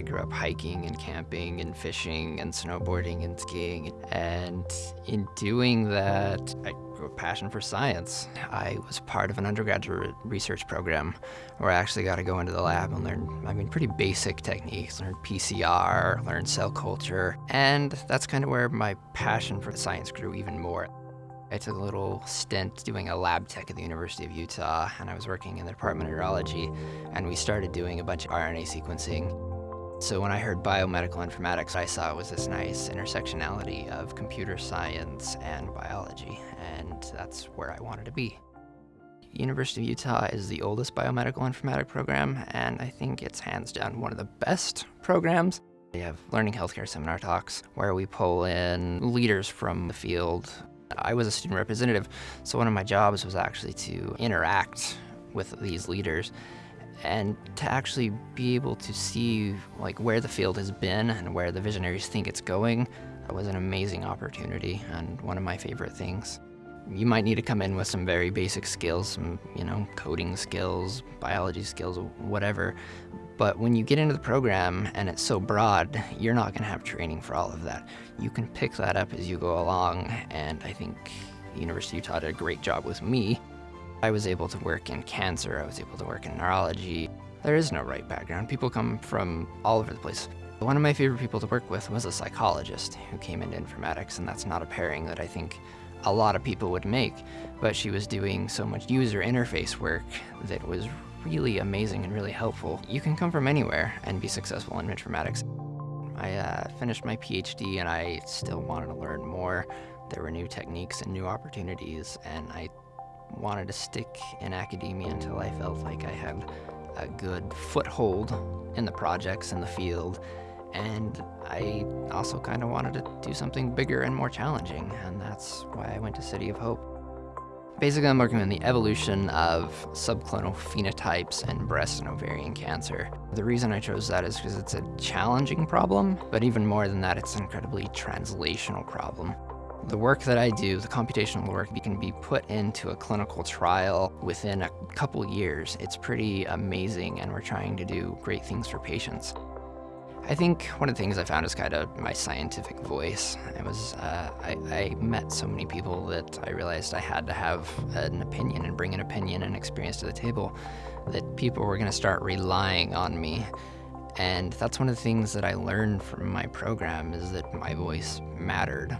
I grew up hiking and camping and fishing and snowboarding and skiing. And in doing that, I grew a passion for science. I was part of an undergraduate research program where I actually got to go into the lab and learn, I mean, pretty basic techniques, learn PCR, learn cell culture. And that's kind of where my passion for science grew even more. I took a little stint doing a lab tech at the University of Utah, and I was working in the Department of Neurology, and we started doing a bunch of RNA sequencing. So when I heard biomedical informatics, I saw it was this nice intersectionality of computer science and biology, and that's where I wanted to be. University of Utah is the oldest biomedical informatics program, and I think it's hands down one of the best programs. We have learning healthcare seminar talks where we pull in leaders from the field. I was a student representative, so one of my jobs was actually to interact with these leaders and to actually be able to see like where the field has been and where the visionaries think it's going that was an amazing opportunity and one of my favorite things. You might need to come in with some very basic skills some you know coding skills biology skills whatever but when you get into the program and it's so broad you're not going to have training for all of that you can pick that up as you go along and i think the university of utah did a great job with me I was able to work in cancer, I was able to work in neurology. There is no right background. People come from all over the place. One of my favorite people to work with was a psychologist who came into informatics, and that's not a pairing that I think a lot of people would make, but she was doing so much user interface work that was really amazing and really helpful. You can come from anywhere and be successful in informatics. I uh, finished my PhD and I still wanted to learn more. There were new techniques and new opportunities, and I wanted to stick in academia until I felt like I had a good foothold in the projects in the field. And I also kind of wanted to do something bigger and more challenging, and that's why I went to City of Hope. Basically, I'm working on the evolution of subclonal phenotypes in breast and ovarian cancer. The reason I chose that is because it's a challenging problem, but even more than that, it's an incredibly translational problem. The work that I do, the computational work, can be put into a clinical trial within a couple years. It's pretty amazing, and we're trying to do great things for patients. I think one of the things I found is kind of my scientific voice. It was, uh, I, I, met so many people that I realized I had to have an opinion and bring an opinion and experience to the table that people were going to start relying on me. And that's one of the things that I learned from my program is that my voice mattered.